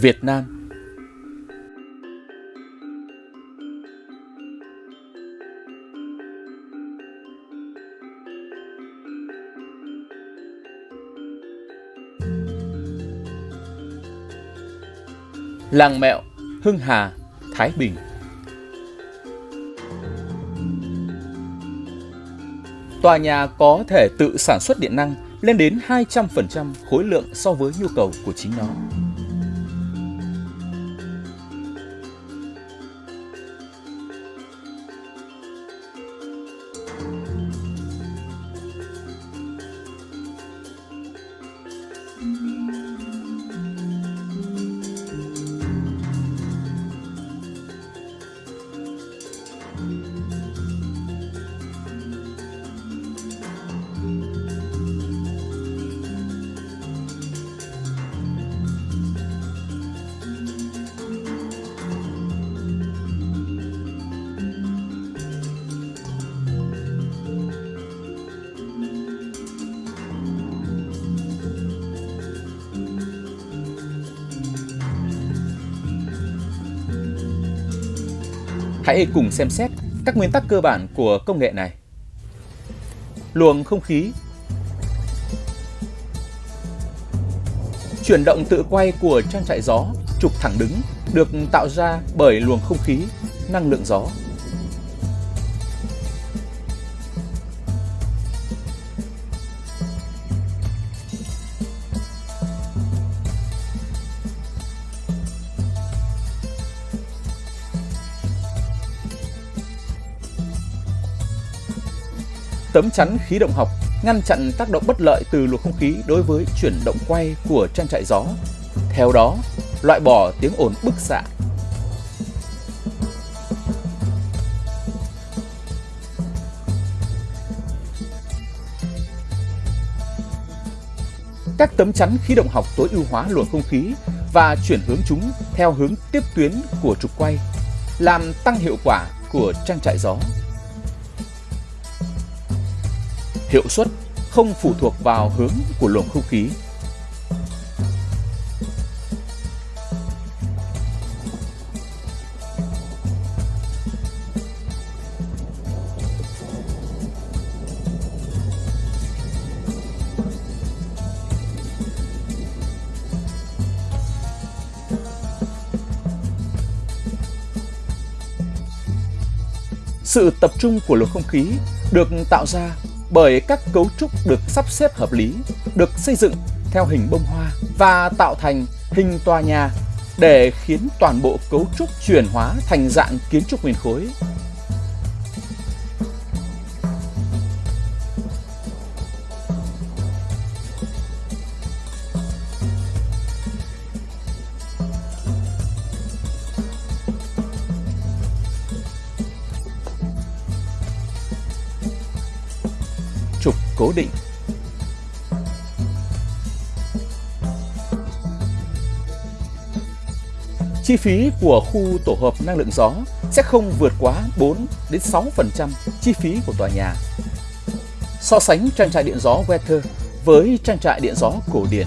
Việt Nam. Làng Mẹo, Hưng Hà, Thái Bình Tòa nhà có thể tự sản xuất điện năng lên đến 200% khối lượng so với nhu cầu của chính nó. Hãy cùng xem xét các nguyên tắc cơ bản của công nghệ này. Luồng không khí Chuyển động tự quay của trang trại gió trục thẳng đứng được tạo ra bởi luồng không khí, năng lượng gió. Tấm chắn khí động học ngăn chặn tác động bất lợi từ luồng không khí đối với chuyển động quay của trang trại gió. Theo đó, loại bỏ tiếng ồn bức xạ. Các tấm chắn khí động học tối ưu hóa luồng không khí và chuyển hướng chúng theo hướng tiếp tuyến của trục quay, làm tăng hiệu quả của trang trại gió. Hiệu suất không phụ thuộc vào hướng của luồng không khí. Sự tập trung của luồng không khí được tạo ra bởi các cấu trúc được sắp xếp hợp lý, được xây dựng theo hình bông hoa và tạo thành hình tòa nhà để khiến toàn bộ cấu trúc chuyển hóa thành dạng kiến trúc nguyên khối. Cố định. Chi phí của khu tổ hợp năng lượng gió sẽ không vượt quá 4 đến 6% chi phí của tòa nhà. So sánh trang trại điện gió Weather với trang trại điện gió cổ điển,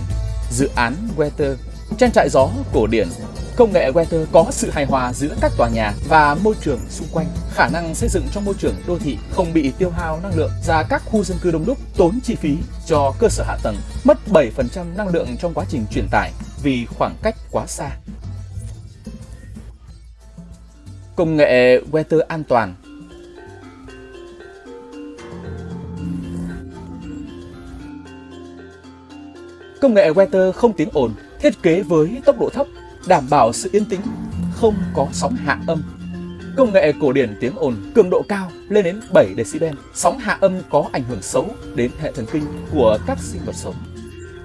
dự án Weather, trang trại gió cổ điển Công nghệ Weather có sự hài hòa giữa các tòa nhà và môi trường xung quanh, khả năng xây dựng trong môi trường đô thị không bị tiêu hao năng lượng ra các khu dân cư đông đúc, tốn chi phí cho cơ sở hạ tầng, mất 7% năng lượng trong quá trình truyền tải vì khoảng cách quá xa. Công nghệ Weather an toàn Công nghệ Weather không tiếng ồn, thiết kế với tốc độ thấp đảm bảo sự yên tĩnh, không có sóng hạ âm. Công nghệ cổ điển tiếng ồn cường độ cao lên đến 7 decibel. Sóng hạ âm có ảnh hưởng xấu đến hệ thần kinh của các sinh vật sống.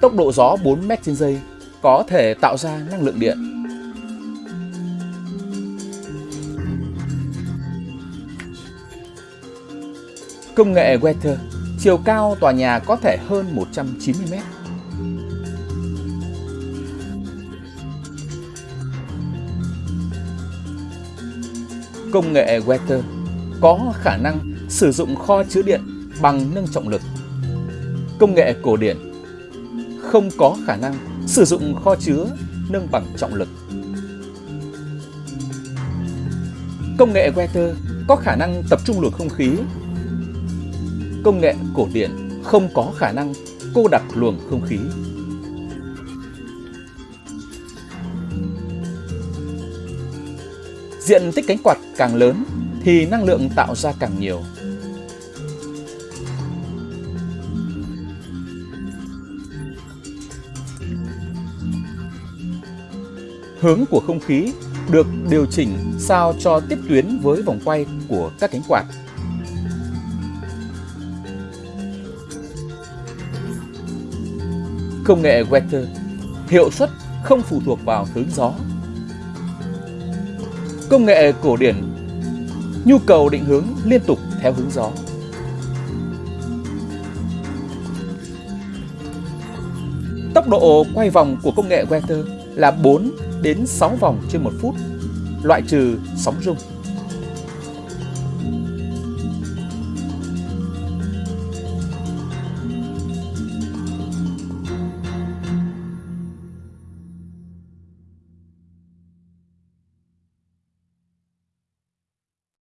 Tốc độ gió 4 m trên giây có thể tạo ra năng lượng điện. Công nghệ Weather, chiều cao tòa nhà có thể hơn 190 mét Công nghệ Weather có khả năng sử dụng kho chứa điện bằng nâng trọng lực. Công nghệ cổ điển không có khả năng sử dụng kho chứa nâng bằng trọng lực. Công nghệ Weather có khả năng tập trung luồng không khí. Công nghệ cổ điển không có khả năng cô đặc luồng không khí. Diện tích cánh quạt càng lớn thì năng lượng tạo ra càng nhiều. Hướng của không khí được điều chỉnh sao cho tiếp tuyến với vòng quay của các cánh quạt. Công nghệ Weather hiệu suất không phụ thuộc vào hướng gió. Công nghệ cổ điển nhu cầu định hướng liên tục theo hướng gió. Tốc độ quay vòng của công nghệ Weather là 4 đến 6 vòng trên một phút, loại trừ sóng rung.